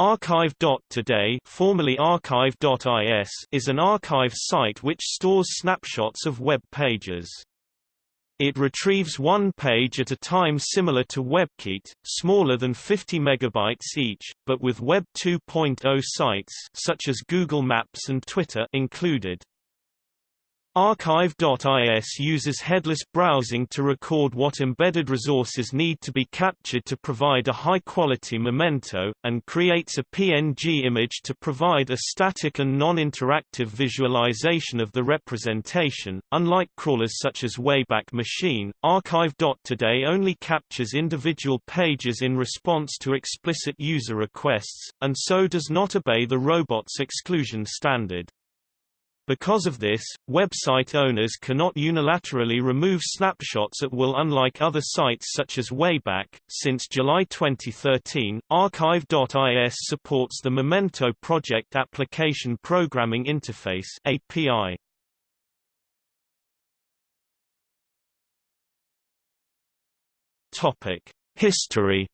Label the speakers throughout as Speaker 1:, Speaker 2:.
Speaker 1: Archive.today formerly archive.is is an archive site which stores snapshots of web pages. It retrieves one page at a time similar to WebCite, smaller than 50 megabytes each, but with Web 2.0 sites such as Google Maps and Twitter included. Archive.is uses headless browsing to record what embedded resources need to be captured to provide a high-quality memento, and creates a PNG image to provide a static and non-interactive visualization of the representation. Unlike crawlers such as Wayback Machine, Archive.today only captures individual pages in response to explicit user requests, and so does not obey the robots exclusion standard. Because of this, website owners cannot unilaterally remove snapshots at will unlike other sites such as Wayback. Since July 2013, Archive.is supports the Memento Project Application Programming Interface API. Topic: History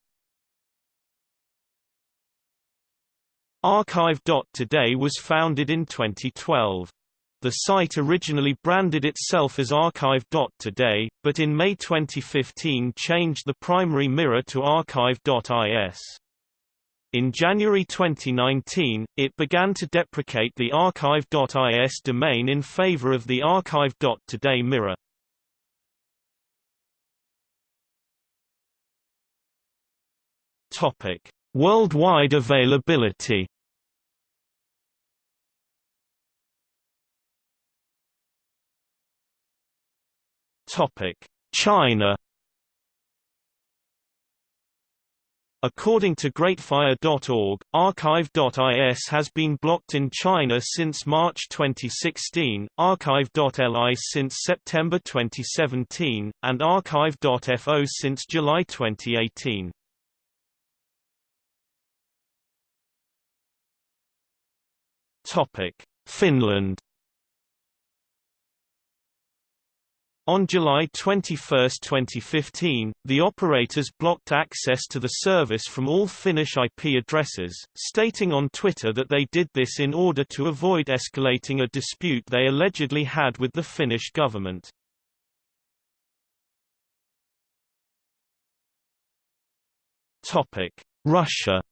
Speaker 1: Archive.today was founded in 2012. The site originally branded itself as Archive.today, but in May 2015 changed the primary mirror to Archive.is. In January 2019, it began to deprecate the Archive.is domain in favor of the Archive.today mirror. Topic: Worldwide availability China. According to Greatfire.org, Archive.is has been blocked in China since March 2016, Archive.li since September 2017, and Archive.fo since July 2018. Finland On July 21, 2015, the operators blocked access to the service from all Finnish IP addresses, stating on Twitter that they did this in order to avoid escalating a dispute they allegedly had with the Finnish government. Russia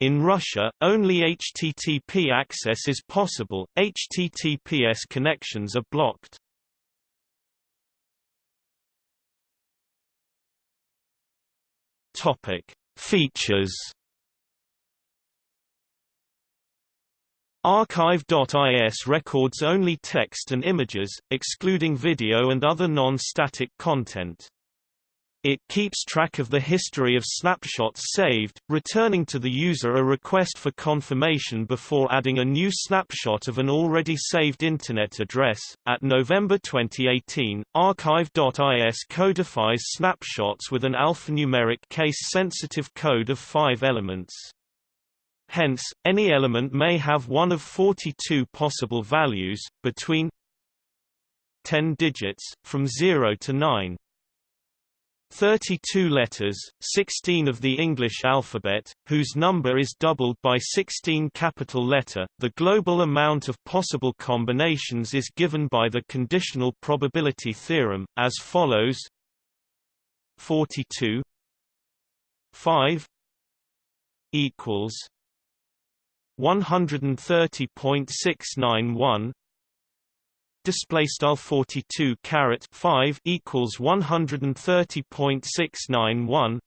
Speaker 1: In Russia, only HTTP access is possible, HTTPS connections are blocked. Features. Archive.is records only text and images, excluding video and other non-static content. It keeps track of the history of snapshots saved, returning to the user a request for confirmation before adding a new snapshot of an already saved Internet address. At November 2018, Archive.is codifies snapshots with an alphanumeric case-sensitive code of five elements. Hence, any element may have one of 42 possible values, between 10 digits, from 0 to 9. 32 letters, 16 of the English alphabet, whose number is doubled by 16 capital letter. The global amount of possible combinations is given by the conditional probability theorem, as follows 42 5 equals 130.691 display style 42 carat 5 equals 130.691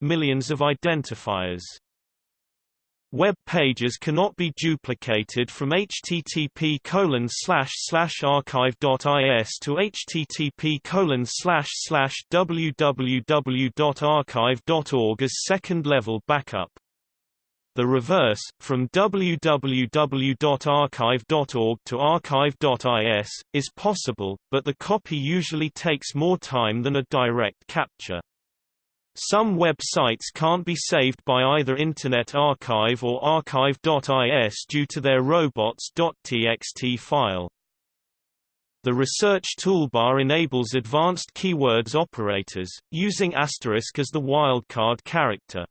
Speaker 1: millions of identifiers Web pages cannot be duplicated from http colon slash slash archive.is to http colon slash slash www.archive.org as second level backup. The reverse, from www.archive.org to archive.is, is possible, but the copy usually takes more time than a direct capture. Some websites can't be saved by either Internet Archive or archive.is due to their robots.txt file. The research toolbar enables advanced keywords operators, using asterisk as the wildcard character.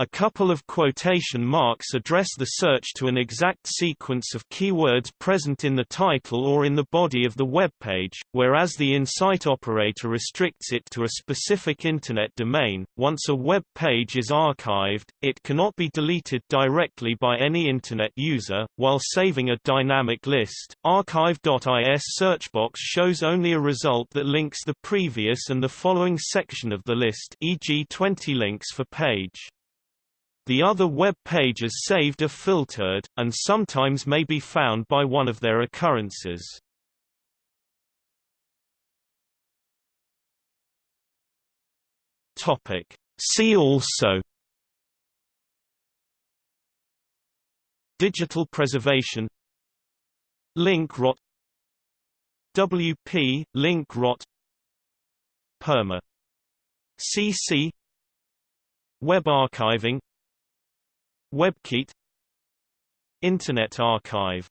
Speaker 1: A couple of quotation marks address the search to an exact sequence of keywords present in the title or in the body of the web page, whereas the insite operator restricts it to a specific Internet domain. Once a web page is archived, it cannot be deleted directly by any Internet user. While saving a dynamic list, archive.is search box shows only a result that links the previous and the following section of the list, e.g., 20 links for page. The other web pages saved are filtered, and sometimes may be found by one of their occurrences. See also Digital preservation Link rot WP, link rot Perma CC Web archiving WebCite. Internet Archive